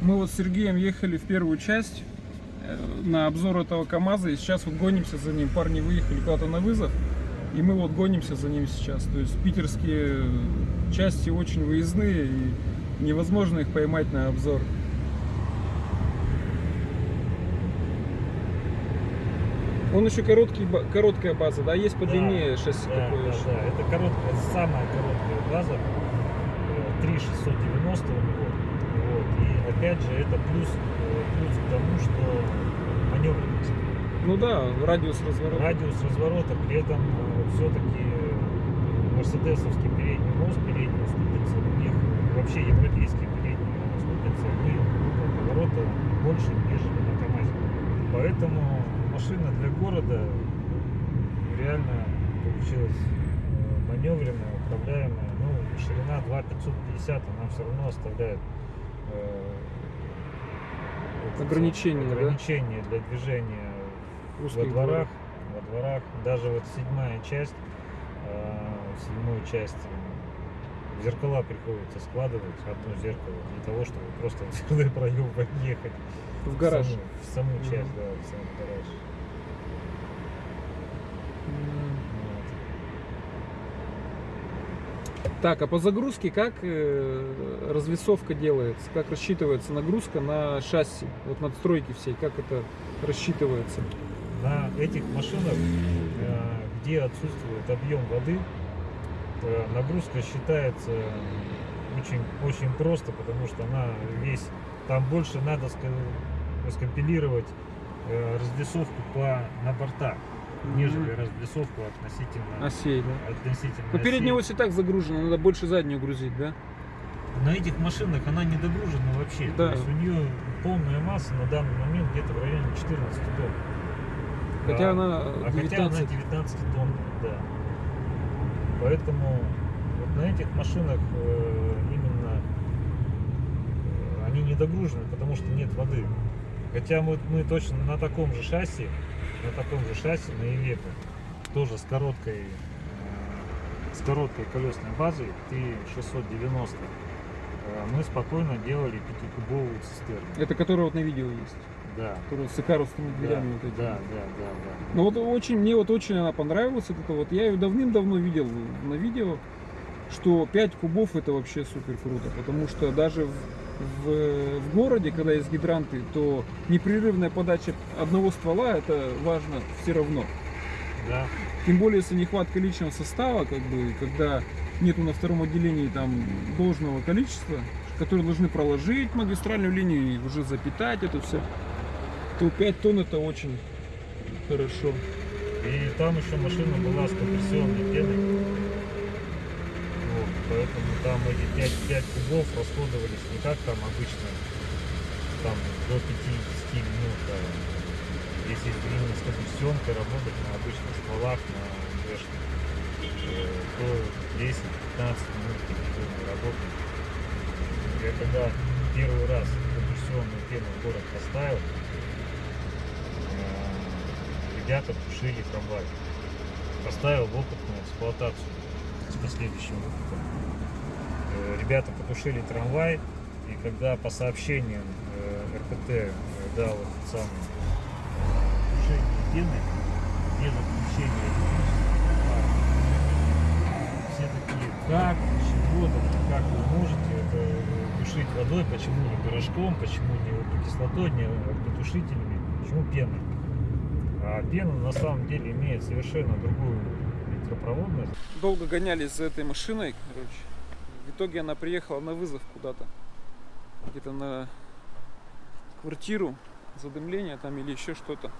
Мы вот с Сергеем ехали в первую часть э, на обзор этого КАМАЗа, и сейчас вот гонимся за ним. Парни выехали куда-то на вызов, и мы вот гонимся за ним сейчас. То есть питерские части очень выездные, и невозможно их поймать на обзор. Он еще короткий, короткая база, да? Есть подлиннее шасси да, такое да, еще. да, это короткая, самая короткая база, э, 3690 у него. И опять же, это плюс, э, плюс к тому, что маневренность. Ну да, радиус разворота. Радиус разворота, при этом все-таки мерседесовский передний мост, передняя ступица, у них вообще европейские передние ступицы, они поворота больше, нежели на КамАЗе. Поэтому машина для города реально получилась э, маневренная, управляемая. Ну, ширина 2,550, она все равно оставляет э, этот Ограничения, да? ограничения для движения во Узких дворах, дворах. во дворах, даже вот седьмая часть, э, седьмую часть зеркала приходится складывать одно зеркало для того, чтобы просто в дверной проем подъехать В гараж. саму, в саму часть, да, в сам гараж. М. Вот. Так, а по загрузке как э, развесовка делается? Как рассчитывается нагрузка на шасси? Вот надстройки всей, как это рассчитывается? На этих машинах, э, где отсутствует объем воды, э, нагрузка считается очень, очень просто, потому что она весь, там больше надо скомпилировать развесовку по, на бортах, нежели Мгм. развесовку относительно, Осей, да? относительно Ну, передняя ось и так загружена, надо больше заднюю грузить, да? На этих машинах она не догружена вообще. Да. То есть у нее полная масса на данный момент где-то в районе 14 тонн. Хотя Да. она А хотя она 19. 19 тонн, да. Поэтому вот на этих машинах э, именно э, они не догружены, потому что нет воды. Хотя мы, мы точно на таком же шасси, на таком же шасси, на Ивеко, тоже с короткой, э, с короткой колесной базой T690, э, мы спокойно делали пятикубовую цистерну. Это которая вот на видео есть. Да. Которая с икаровскими Да, дверями вот этими. да, да, да, да. Ну вот очень, мне вот очень она понравилась. Это вот. Я ее давным-давно видел на видео, что 5 кубов это вообще супер круто. Потому что даже в, в, в городе, когда есть гидранты, то непрерывная подача одного ствола это важно все равно. Да. Тем более, если нехватка личного состава, как бы, когда нету на втором отделении там должного количества, которые должны проложить магистральную линию и уже запитать это все, то 5 тонн это очень хорошо. И там еще машина была с компрессионной пеной. Поэтому там эти 5, 5 кубов расходовались не как там обычно, там до 50 минут. а если именно с компрессионкой работать на обычных стволах, на то 10-15 минут компрессионной работы. Я когда первый раз компрессионную пену в город поставил, э, ребята тушили трамвай. Поставил в опытную эксплуатацию с последующим опытом. Э, Ребята потушили трамвай, и когда по сообщениям э, РКТ э, дал этот самый тушение пены, без отключения все такие, как, чего, как вы можете это тушить водой, почему не порошком, почему не углекислотой, не огнетушителями, почему пеной. А пена на самом деле имеет совершенно другую электропроводность. Долго гонялись за этой машиной, короче. В итоге она приехала на вызов куда-то. Где-то на квартиру, задымление там или еще что-то.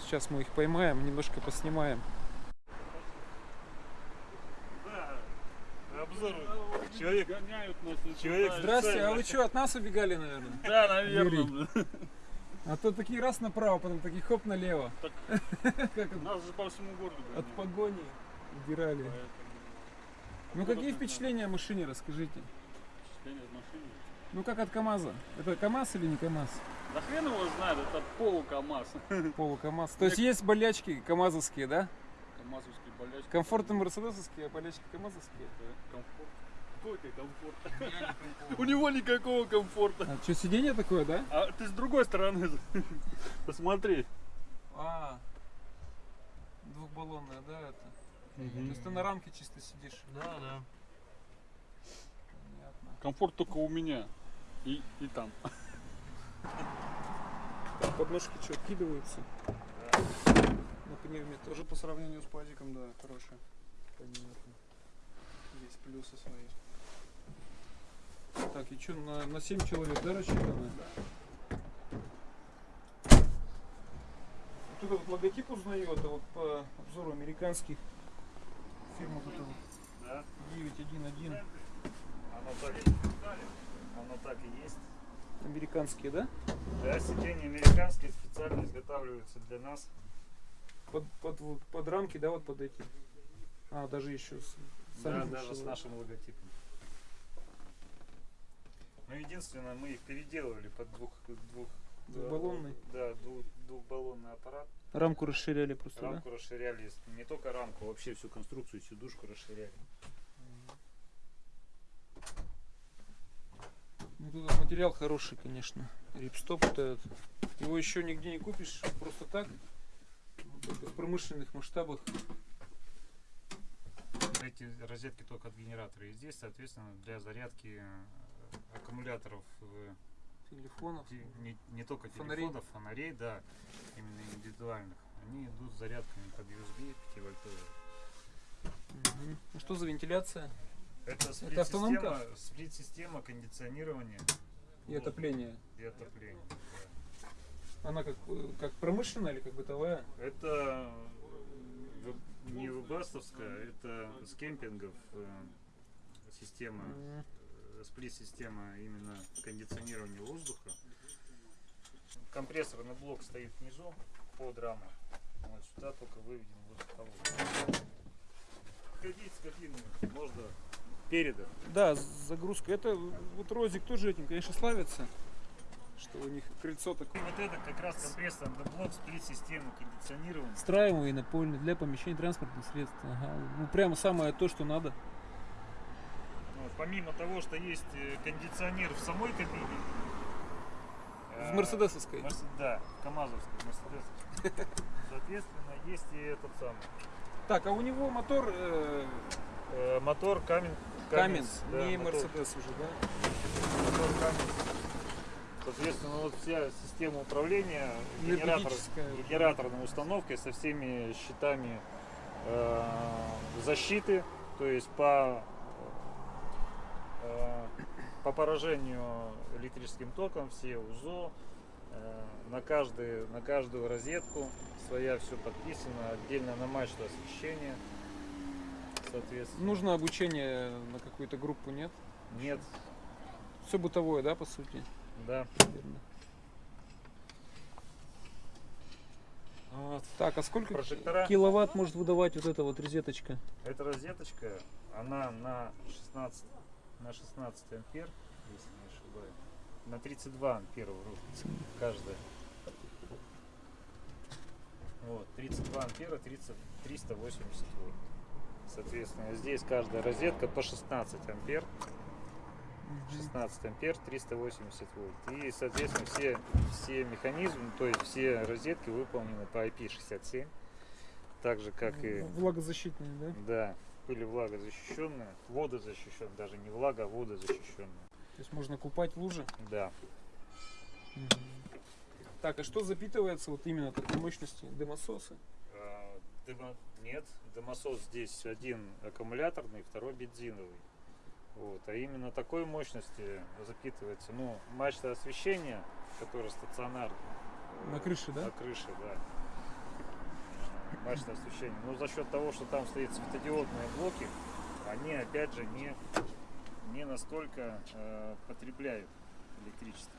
Сейчас мы их поймаем, немножко поснимаем. Обзор. Человек, человек Здрасте, а вы что, от нас убегали, наверное? Да, наверное. Юрий. А то такие раз направо, потом такие хоп налево. Это? Нас же по всему городу От гоняют, погони убирали. поэтому Ну какие впечатления о машине, расскажите. впечатление от машины. Ну как от КАМАЗа? Это КАМАЗ или не КАМАЗ? Да хрен его знает, это полу-КамАЗ. Полу КАМАЗ. То есть есть болячки КАМАЗовские, да? КамАЗовский болячки. Комфортно мерседесовские, а болячки КАМАЗовские. Да, комфорт. Какой ты комфорт? У него никакого комфорта. А что, сиденье такое, да? А ты с другой стороны посмотри. А, двухбаллонная, да, это? То есть ты на рамке чисто сидишь. Да, да. Понятно. Комфорт только у меня. И, и там. Подножки что, откидываются? На пневме тоже. Тоже по сравнению с пазиком, да, хорошая. Понятно. Есть плюсы свои. Так, и что, на, на 7 человек, да, рассчитано? Вот этот логотип узнаю, это вот по обзору американских фирм вот это вот Да, 911. оно так, оно так и есть. Американские, да? Да, сиденья американские специально изготавливаются для нас. Под, под, вот, под рамки, да, вот под эти. А, даже еще с Да, даже с нашим логотипом. Ну, единственное, мы их переделывали под двух, двух Двухбаллонный? Да, двух, двухбаллонный аппарат. Рамку расширяли просто, да? Рамку расширяли, не только рамку, вообще всю конструкцию, сидушку расширяли. Ну, тут материал хороший, конечно. Рипстоп вот этот. Его еще нигде не купишь просто так. Только в промышленных масштабах. Эти розетки только от генератора. И здесь, соответственно, для зарядки э, аккумуляторов э, Телефонов. те- не, не только Фонарей. телефонов, фонарей, да, именно индивидуальных. Они идут с зарядками под USB 5 вольтовые. Мгм. А что за вентиляция? Это Это автономка? сплит-система, сплит-система кондиционирования И отопление? и отопления. Она как, э, как промышленная или как бытовая? Это в- не вебастовская, это с кемпингов э, система, э, сплит-система именно кондиционирования воздуха. Компрессорный блок стоит внизу под рамой. Вот сюда только выведен воздуховод. Ходить с кабинами можно передом. Да, загрузка. Это вот Розик тоже этим, конечно, славится. Что у них крыльцо И такое. вот это как раз компрессорный блок сплит-системы кондиционирования. Встраиваемый напольный для помещения транспортных средств. Ага. Ну прямо самое то, что надо. Вот, помимо того, что есть э, кондиционер в самой кабине. В э, мерседесовской. Мерс- Да, в КАМАЗовской, Мерседесовской. Соответственно, есть и этот самый. Так, а у него мотор э, э, мотор камень. Каменс, да, не Мерседес уже, да? мотор Cummins. Соответственно, вот вся система управления генератор, генераторной установкой со всеми щитами э, защиты, то есть по по поражению электрическим током все УЗО э, на каждый, на каждую розетку своя все подписано отдельно на мачту освещения соответственно Нужно обучение на какую-то группу, нет? нет Все бытовое, да, по сути? да Наверное. вот. Так, а сколько Прожектора. киловатт может выдавать вот эта вот розеточка? Эта розеточка, она на 16, на 16 ампер, если не ошибаюсь. На 32 ампера вроде каждая. Вот, 32 ампера, 30, 380 вольт. Соответственно, здесь каждая розетка по 16 ампер. 16 ампер, 380 вольт. И, соответственно, все, все механизмы, то есть все розетки выполнены по IP67. Так же, как и Влагозащитные, да? да, были влагозащищенные, водозащищенные, даже не влага, а водозащищенные. То есть можно купать лужи. Да. Так, а что запитывается вот именно такой мощности? Дымососы? А, дымо- Нет, дымосос здесь один аккумуляторный, второй бензиновый. Вот, а именно такой мощности запитывается, ну, мачта освещения, которая стационарная. э, На крыше, да? На крыше, да. Мачта освещения. Но за счет того, что там стоят светодиодные блоки, они опять же не, не настолько э, потребляют электричество.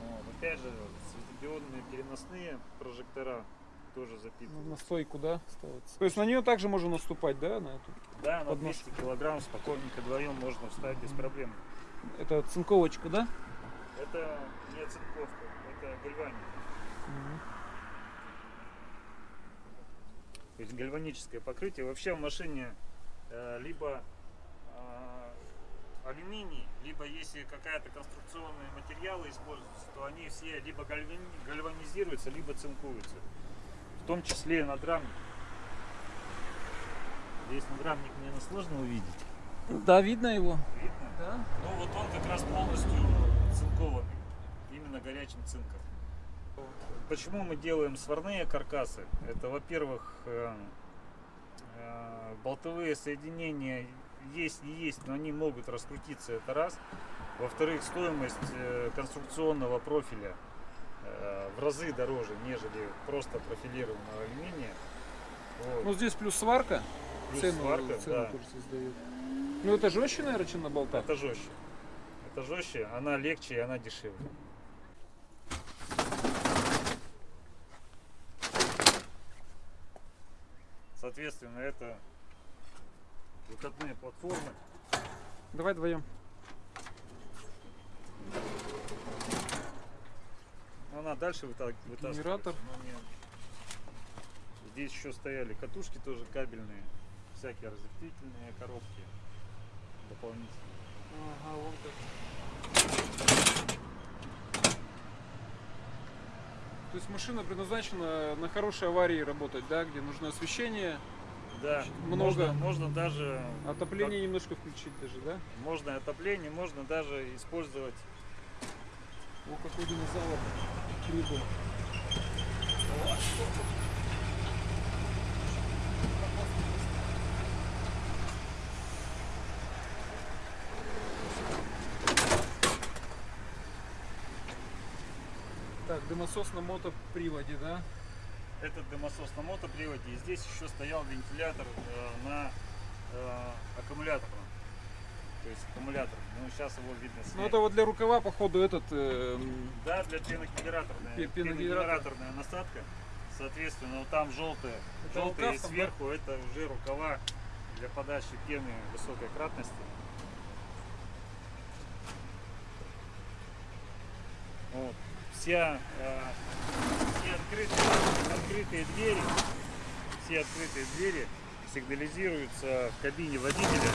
Вот. Опять же, светодиодные переносные прожектора тоже Ну, запитывают. На стойку, да, ставится. То есть на нее также можно наступать, да, на эту? Да, на подножку. 200 килограмм спокойненько вдвоем можно встать без проблем. Это цинковочка, да? Это не цинковка, это гальваник. То есть гальваническое покрытие. Вообще в машине э, либо э, алюминий, либо если какая-то конструкционные материалы используются, то они все либо гальвани- гальванизируются, либо цинкуются. В том числе надрамник. Здесь надрамник, наверное, сложно увидеть. Да, видно его. Видно? Да. Ну вот он как раз полностью цинкованный, именно горячим цинком. Почему мы делаем сварные каркасы? Это, во-первых, э, э, болтовые соединения есть не есть, но они могут раскрутиться, это раз. Во-вторых, стоимость э, конструкционного профиля в разы дороже, нежели просто профилированного алюминия. Вот. Ну здесь плюс сварка. Плюс цену, сварка, цену да. Ну это жестче, наверное, чем на болтах. Это жестче. Это жестче, она легче и она дешевле. Соответственно, это выкатные платформы. Давай вдвоем. Но она дальше выта- вытаскивается. Генератор. не- Здесь еще стояли катушки тоже кабельные, всякие разветвительные коробки дополнительные. Ага, вон как. То есть машина предназначена на хорошей аварии работать, да, где нужно освещение, Да, Много. Можно, можно даже отопление немножко включить даже, да? можно отопление, можно даже использовать О, какой динозавр прибыл. Так, дымосос на мотоприводе, да? этот дымосос на мотоприводе. И здесь еще стоял вентилятор э, на э, аккумуляторном. То есть аккумулятор. Ну, сейчас его видно снять. Ну это вот для рукава, походу, этот э, Да, для пеногенераторная, Пе- пеногенератор. пеногенераторная насадка. Соответственно, вот там желтая, Это желтая и рукав там, да? сверху это уже рукава для подачи пены высокой кратности. Вот. Вся, э, все открытые, открытые двери, все открытые двери сигнализируются в кабине водителя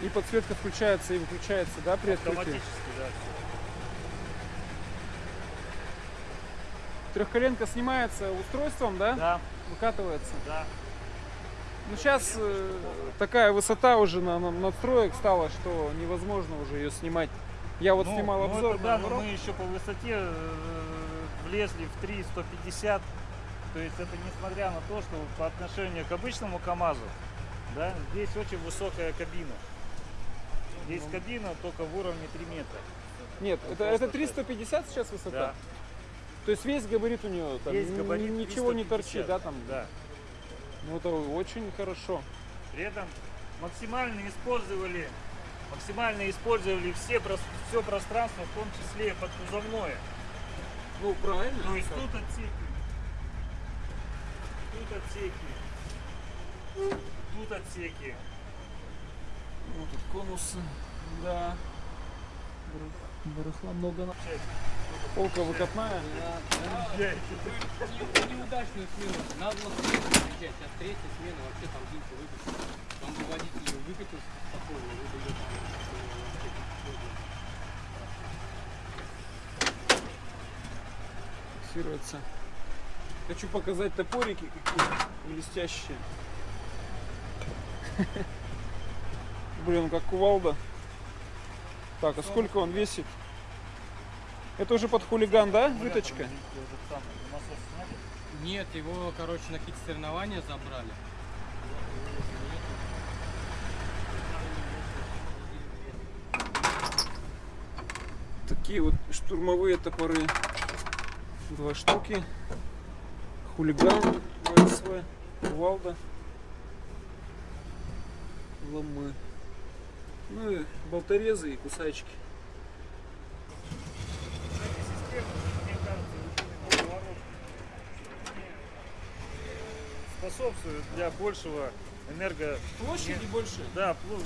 и подсветка включается и выключается, да, при открытии? автоматически, да. Трехколенка снимается устройством, да? Да, Выкатывается. да. Ну сейчас такая высота уже на, на надстроек стала, что невозможно уже ее снимать. Я вот Ну, снимал ну, обзор это да, но мы еще по высоте э, влезли в 3,150. То есть это несмотря на то, что по отношению к обычному КАМАЗу, да, здесь очень высокая кабина. Здесь кабина только в уровне 3 метра. Нет, это, просто это 350 сейчас высота? Да. То есть весь габарит у нее там ни- габарит ничего не 350, торчит, да, там? Да. Ну это очень хорошо. При этом максимально использовали, максимально использовали все, все пространство, в том числе подкузовное. Ну правильно. То есть тут отсеки, тут отсеки, тут отсеки. Ну тут конусы, да. Бар- Барахла много. на- Полка выкатная. неудачную смену. Надо было смену приезжать, сейчас третья смена, вообще там дымку выкатил. Там бы водитель выкатил спокойно, вы бы ее там фиксируется. Хочу показать топорики какие блестящие. Блин, как кувалда. Так, а сколько он весит? Это уже под хулиган, да? Выточка? Нет, его, короче, на какие-то соревнования забрали. Такие вот штурмовые топоры. Два штуки. Хулиган ВСВ. Кувалда. Ломы. Ну и болторезы и кусачки. Эти системы, мне кажется, вот именно поворот, они, способствуют для большего энерго... Площади больше? Да, пло-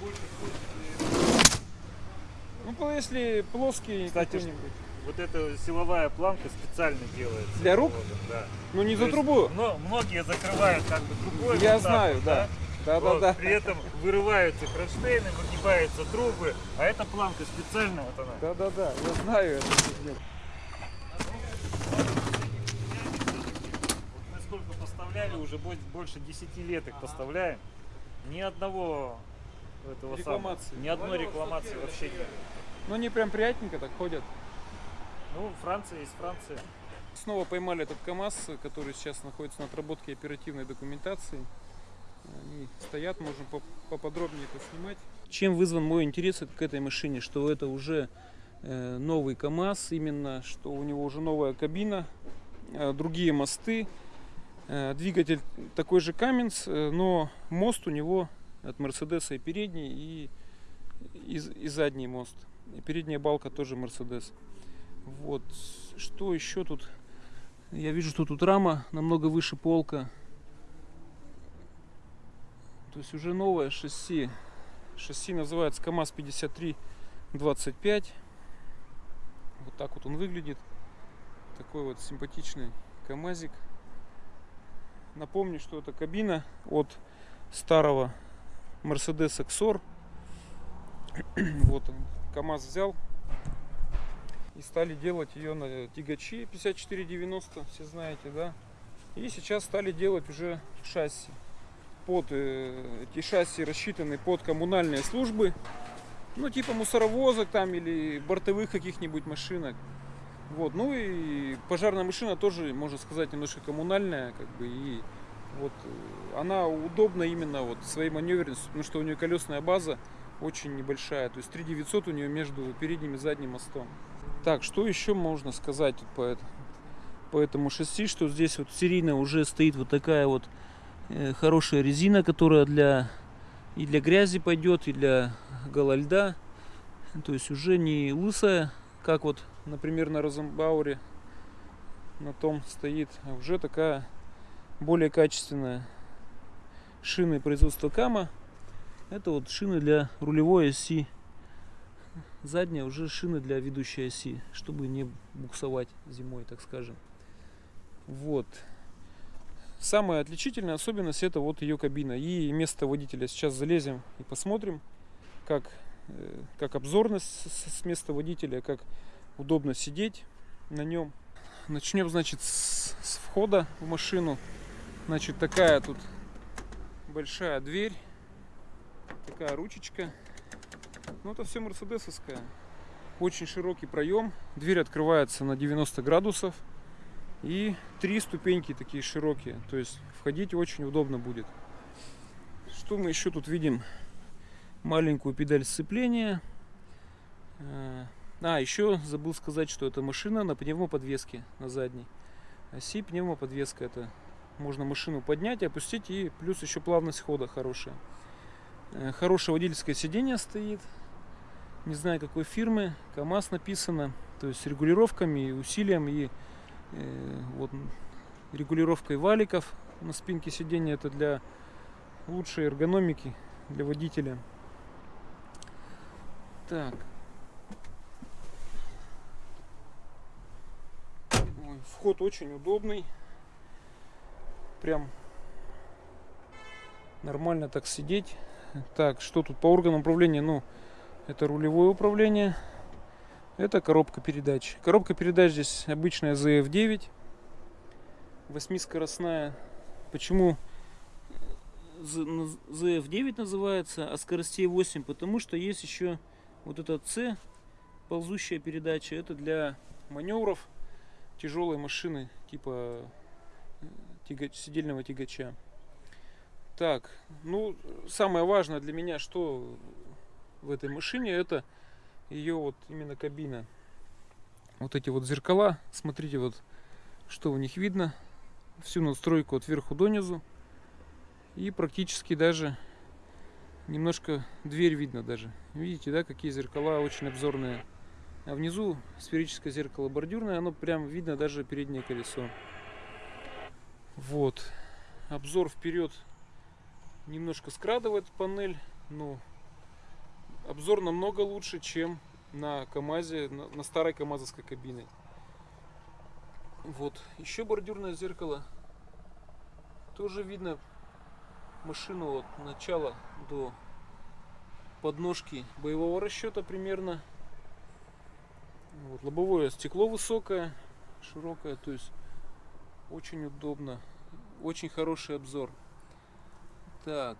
больше площади. Ну, если плоский Кстати, какой-нибудь. Вот эта силовая планка специально делается. Для рук? Вот, Да. Ну, не То за трубу. мно- многие закрывают как бы трубой. Я вот знаю, вот, да. Да-да-да. Вот, При этом вырываются кронштейны, выгибаются трубы, а эта планка специальная, вот она. Да-да-да, я знаю это. нет. Мы сколько поставляли, уже бо- больше 10 лет их поставляем. Ни одного этого Рекламации. самого, ни одной рекламации вообще нет. Ну, они прям приятненько так ходят. Ну, Франция есть Франция. Снова поймали этот КАМАЗ, который сейчас находится на отработке оперативной документации. Они стоят, можем поп- поподробнее это снимать. Чем вызван мой интерес к этой машине? Что это уже э, новый КАМАЗ, именно что у него уже новая кабина, э, другие мосты, двигатель такой же Каменс, э, но мост у него от Мерседеса и передний, и, и, и задний мост. И передняя балка тоже Мерседес. Вот. Что еще тут? Я вижу, что тут рама намного выше полка. То есть уже новое шасси. Шасси называется КАМАЗ 5325. Вот так вот он выглядит. Такой вот симпатичный КАМАЗик. Напомню, что это кабина от старого Mercedes XOR. Вот он. КАМАЗ взял и стали делать ее на тягачи 5490, все знаете, да. И сейчас стали делать уже шасси. Под э, эти шасси рассчитаны под коммунальные службы, ну типа мусоровозок там или бортовых каких-нибудь машинок. Вот, ну и пожарная машина тоже, можно сказать, немножко коммунальная, как бы, и вот э, она удобна именно вот своей маневренностью, потому что у нее колесная база очень небольшая, то есть 3900 у нее между передним и задним мостом. Так, что еще можно сказать по, это- по этому шасси, что здесь вот серийно уже стоит вот такая вот э, хорошая резина, которая для и для грязи пойдет, и для гола льда. То есть уже не лысая, как вот, например, на Розенбауре на том стоит, а уже такая более качественная. Шины производства Кама. Это вот шины для рулевой оси задняя уже шины для ведущей оси, чтобы не буксовать зимой, так скажем. Вот. Самая отличительная особенность это вот ее кабина и место водителя. Сейчас залезем и посмотрим, как, э, как обзорность с- места водителя, как удобно сидеть на нем. Начнем, значит, с, с входа в машину. Значит, такая тут большая дверь, такая ручечка. Ну, это все мерседесовская. Очень широкий проем. Дверь открывается на 90 градусов. И три ступеньки такие широкие. То есть входить очень удобно будет. Что мы еще тут видим? Маленькую педаль сцепления. А, еще забыл сказать, что это машина на пневмоподвеске на задней. Оси пневмоподвеска. Это можно машину поднять, опустить и плюс еще плавность хода хорошая. Э, Хорошее водительское сиденье стоит. Не знаю какой фирмы. КАМАЗ написано. То есть с регулировками и усилием и э, вот регулировкой валиков на спинке сиденья. Это для лучшей эргономики для водителя. Так. Вход очень удобный. Прям нормально так сидеть. Так, что тут по органам управления? Ну, это рулевое управление. Это коробка передач. Коробка передач здесь обычная ZF9. Восьмискоростная. Почему Z- наз- ZF9 называется, а скоростей 8? Потому что есть еще вот этот C, ползущая передача. Это для маневров тяжелой машины, типа э, тягач- сидельного тягача. Так, ну, самое важное для меня, что в этой машине, это ее вот именно кабина. Вот эти вот зеркала, смотрите вот, что в них видно. Всю настройку от верху до низу. И практически даже немножко дверь видно даже. Видите, да, какие зеркала очень обзорные. А внизу сферическое зеркало бордюрное, оно прям видно даже переднее колесо. Вот. Обзор вперед немножко скрадывает панель, но обзор намного лучше, чем на КАМАЗе, на, на старой КАМАЗовской кабине. Вот, еще бордюрное зеркало. Тоже видно машину от начала до подножки боевого расчета примерно. Вот, лобовое стекло высокое, широкое, то есть очень удобно. Очень хороший обзор. Так,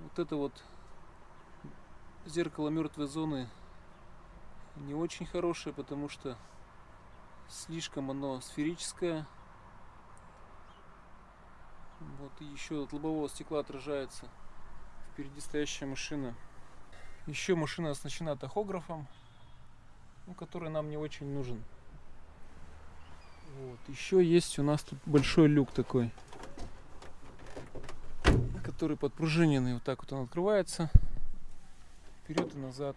вот это вот зеркало мертвой зоны не очень хорошее, потому что слишком оно сферическое. Вот еще от лобового стекла отражается впереди стоящая машина. Еще машина оснащена тахографом, ну, который нам не очень нужен. Вот. Еще есть у нас тут большой люк такой, который подпружиненный. Вот так вот он открывается. Вперед и назад.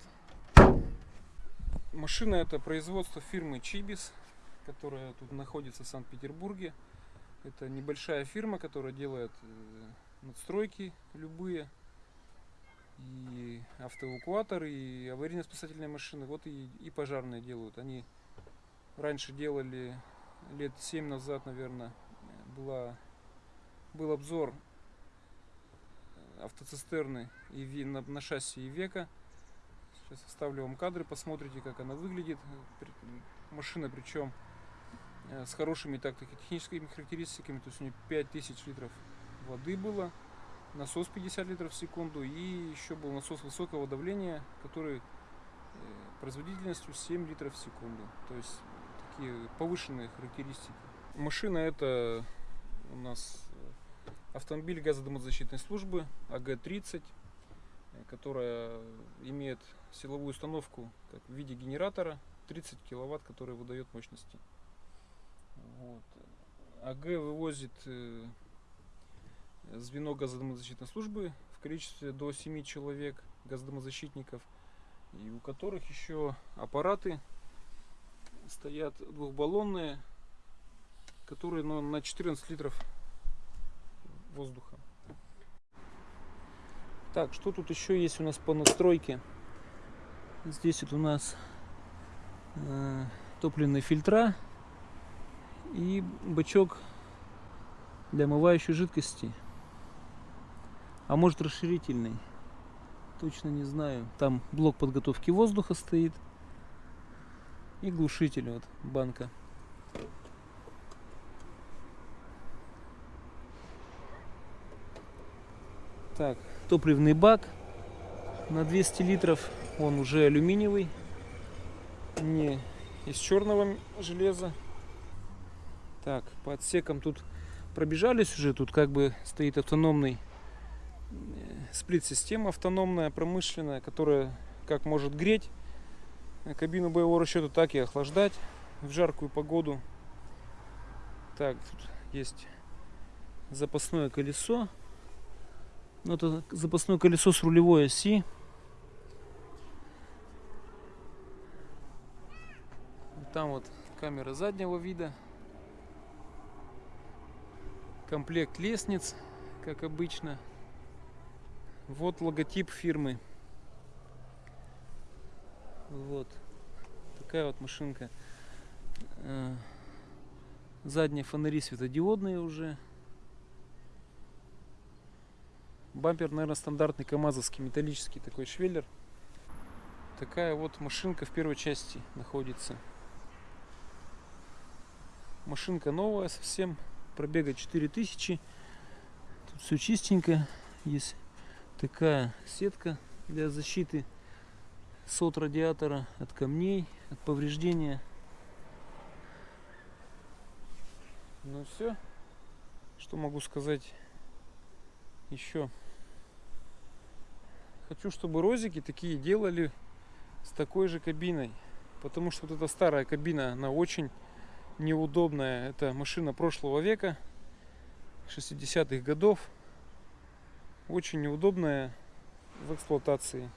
Машина это производство фирмы Чибис, которая тут находится в Санкт-Петербурге. Это небольшая фирма, которая делает э, надстройки любые, и автоэвакуаторы, и аварийно-спасательные машины, вот и, и пожарные делают. Они раньше делали лет 7 назад, наверное, была, был обзор автоцистерны и на, на шасси Ивека. Сейчас вставлю вам кадры, посмотрите, как она выглядит. Машина причем э, с хорошими тактико-техническими характеристиками. То есть у нее 5000 литров воды было, насос 50 литров в секунду и еще был насос высокого давления, который э, производительностью 7 литров в секунду. То есть такие повышенные характеристики. Машина это у нас э, автомобиль газодомозащитной службы АГ-30, которая имеет силовую установку в виде генератора 30 киловатт, который выдает мощности. Вот. АГ вывозит э, звено газодомозащитной службы в количестве до 7 человек газодомозащитников, и у которых еще аппараты стоят двухбаллонные, которые ну, на 14 литров воздуха. Так, что тут еще есть у нас по настройке? Здесь вот у нас э, топливные фильтра и бачок для омывающей жидкости. А может расширительный. Точно не знаю. Там блок подготовки воздуха стоит. И глушитель вот банка. Так, топливный бак на 200 литров. Он уже алюминиевый, не из черного железа. Так, по отсекам тут пробежались уже. Тут как бы стоит автономный сплит-система автономная, промышленная, которая как может греть кабину боевого расчета, так и охлаждать в жаркую погоду. Так, тут есть запасное колесо ну, это запасное колесо с рулевой оси. Там вот камера заднего вида. Комплект лестниц, как обычно. Вот логотип фирмы. Вот. Такая вот машинка. Э, задние фонари светодиодные уже. Бампер, наверное, стандартный камазовский, металлический такой швеллер. Такая вот машинка в первой части находится. Машинка новая совсем, пробега 4000. Тут все чистенько. Есть такая сетка для защиты сот радиатора от камней, от повреждения. Ну все, что могу сказать еще. Хочу, чтобы розики такие делали с такой же кабиной. Потому что вот эта старая кабина, она очень неудобная. Это машина прошлого века, 60-х годов. Очень неудобная в эксплуатации.